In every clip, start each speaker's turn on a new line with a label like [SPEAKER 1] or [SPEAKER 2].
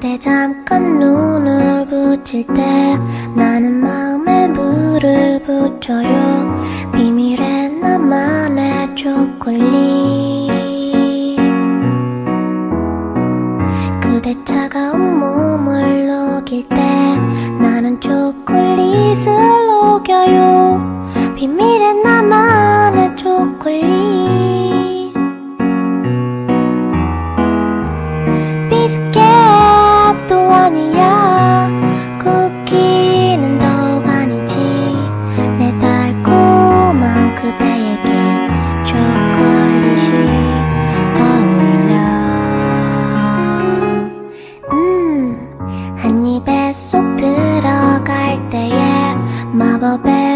[SPEAKER 1] 그대 잠깐 눈을 붙일 때 나는 마음에 물을 붙여요. 비밀의 나만의 초콜릿. 그대 차가운 몸을 녹일 때 나는 초콜릿을 녹여요. 비밀의 나만의 초콜릿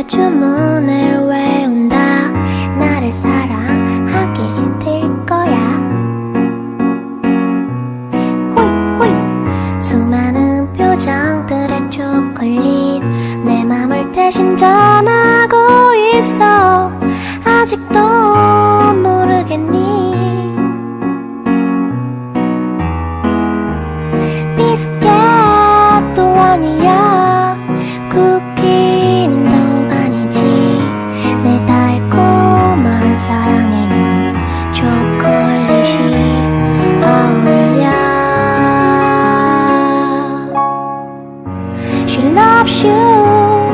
[SPEAKER 1] 주문을 외운다. 나를 사랑하게 될 거야. 호잇 호잇 수많은 표정들의 초콜릿. 내 맘을 대신 전하고 있어. 아직도 모르겠니? 비스켓도 아니야 she loves you